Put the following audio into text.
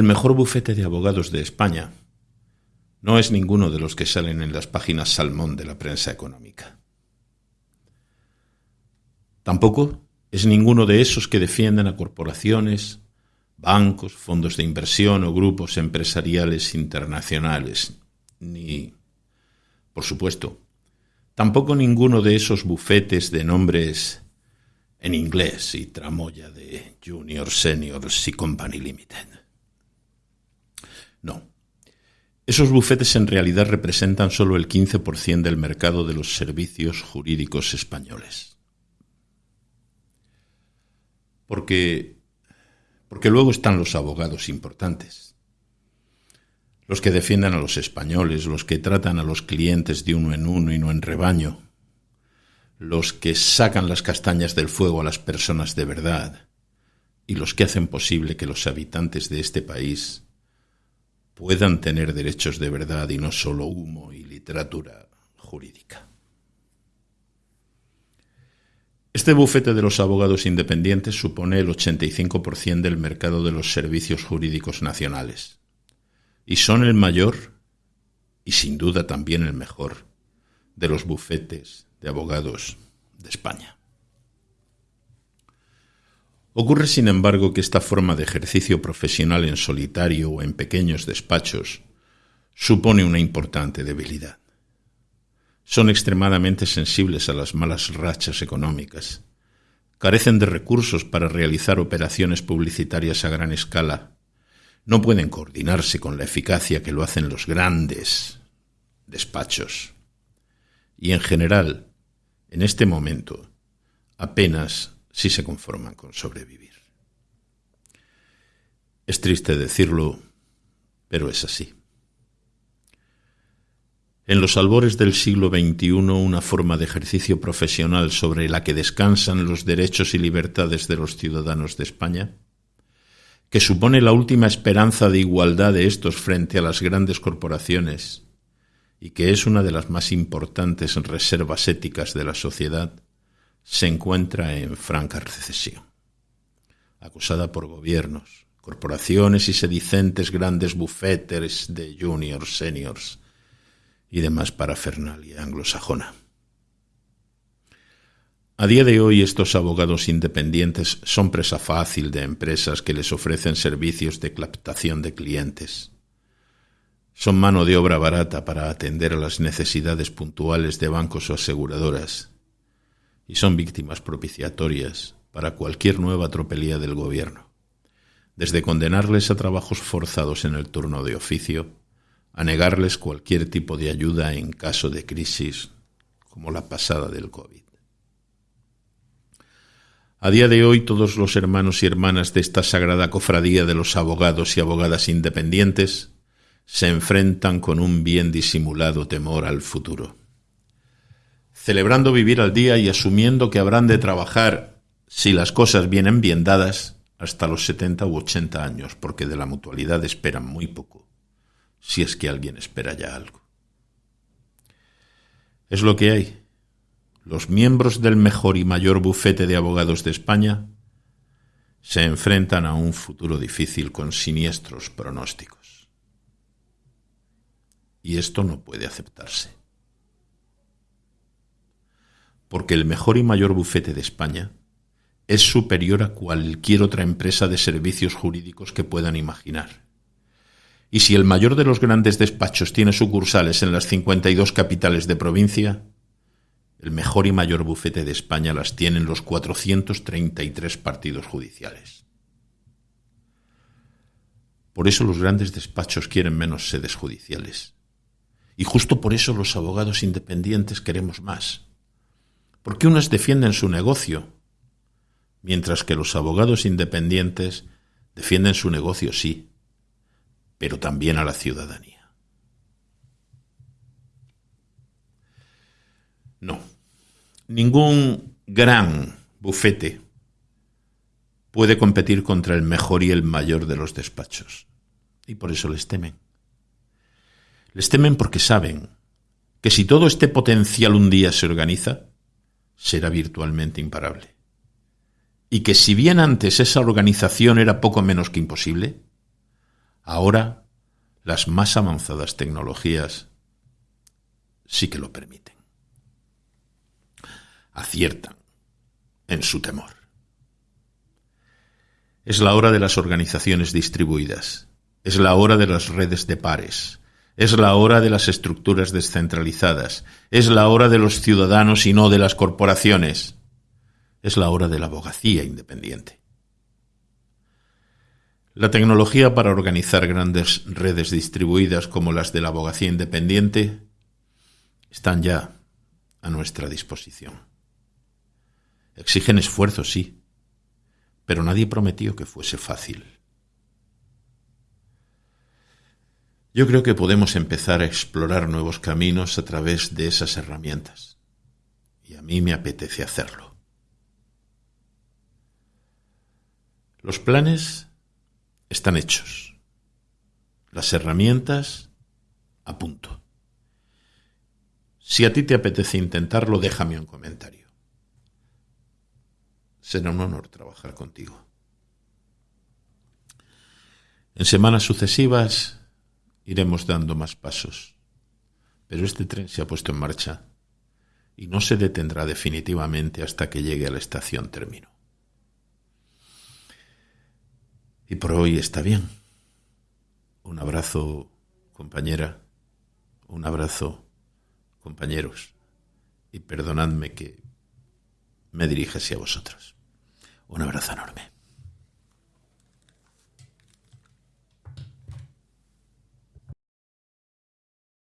El mejor bufete de abogados de España no es ninguno de los que salen en las páginas salmón de la prensa económica. Tampoco es ninguno de esos que defienden a corporaciones, bancos, fondos de inversión o grupos empresariales internacionales, ni, por supuesto, tampoco ninguno de esos bufetes de nombres en inglés y tramoya de Junior, Seniors y Company Limited. No. Esos bufetes en realidad representan solo el 15% del mercado de los servicios jurídicos españoles. Porque, porque luego están los abogados importantes, los que defiendan a los españoles, los que tratan a los clientes de uno en uno y no en rebaño, los que sacan las castañas del fuego a las personas de verdad y los que hacen posible que los habitantes de este país puedan tener derechos de verdad y no solo humo y literatura jurídica. Este bufete de los abogados independientes supone el 85% del mercado de los servicios jurídicos nacionales y son el mayor y sin duda también el mejor de los bufetes de abogados de España. Ocurre, sin embargo, que esta forma de ejercicio profesional en solitario o en pequeños despachos supone una importante debilidad. Son extremadamente sensibles a las malas rachas económicas, carecen de recursos para realizar operaciones publicitarias a gran escala, no pueden coordinarse con la eficacia que lo hacen los grandes despachos. Y, en general, en este momento, apenas si se conforman con sobrevivir. Es triste decirlo, pero es así. En los albores del siglo XXI, una forma de ejercicio profesional sobre la que descansan los derechos y libertades de los ciudadanos de España, que supone la última esperanza de igualdad de estos frente a las grandes corporaciones y que es una de las más importantes reservas éticas de la sociedad, se encuentra en franca recesión. Acusada por gobiernos, corporaciones y sedicentes grandes bufetes de juniors, seniors y demás parafernalia anglosajona. A día de hoy estos abogados independientes son presa fácil de empresas que les ofrecen servicios de captación de clientes son mano de obra barata para atender a las necesidades puntuales de bancos o aseguradoras y son víctimas propiciatorias para cualquier nueva tropelía del gobierno, desde condenarles a trabajos forzados en el turno de oficio a negarles cualquier tipo de ayuda en caso de crisis como la pasada del COVID. A día de hoy todos los hermanos y hermanas de esta sagrada cofradía de los abogados y abogadas independientes se enfrentan con un bien disimulado temor al futuro. Celebrando vivir al día y asumiendo que habrán de trabajar, si las cosas vienen bien dadas, hasta los setenta u ochenta años, porque de la mutualidad esperan muy poco, si es que alguien espera ya algo. Es lo que hay. Los miembros del mejor y mayor bufete de abogados de España se enfrentan a un futuro difícil con siniestros pronósticos. Y esto no puede aceptarse. Porque el mejor y mayor bufete de España es superior a cualquier otra empresa de servicios jurídicos que puedan imaginar. Y si el mayor de los grandes despachos tiene sucursales en las 52 capitales de provincia, el mejor y mayor bufete de España las tiene en los 433 partidos judiciales. Por eso los grandes despachos quieren menos sedes judiciales y justo por eso los abogados independientes queremos más. Porque unos defienden su negocio, mientras que los abogados independientes defienden su negocio, sí, pero también a la ciudadanía. No, ningún gran bufete puede competir contra el mejor y el mayor de los despachos, y por eso les temen. Les temen porque saben que si todo este potencial un día se organiza, será virtualmente imparable. Y que si bien antes esa organización era poco menos que imposible, Ahora las más avanzadas tecnologías sí que lo permiten. Aciertan en su temor. Es la hora de las organizaciones distribuidas. Es la hora de las redes de pares. Es la hora de las estructuras descentralizadas. Es la hora de los ciudadanos y no de las corporaciones. Es la hora de la abogacía independiente. La tecnología para organizar grandes redes distribuidas como las de la abogacía independiente están ya a nuestra disposición. Exigen esfuerzo, sí, pero nadie prometió que fuese fácil. Yo creo que podemos empezar a explorar nuevos caminos a través de esas herramientas. Y a mí me apetece hacerlo. Los planes están hechos. Las herramientas a punto. Si a ti te apetece intentarlo, déjame un comentario. Será un honor trabajar contigo. En semanas sucesivas iremos dando más pasos, pero este tren se ha puesto en marcha y no se detendrá definitivamente hasta que llegue a la estación término. Y por hoy está bien. Un abrazo, compañera. Un abrazo, compañeros. Y perdonadme que me dirija hacia vosotros. Un abrazo enorme.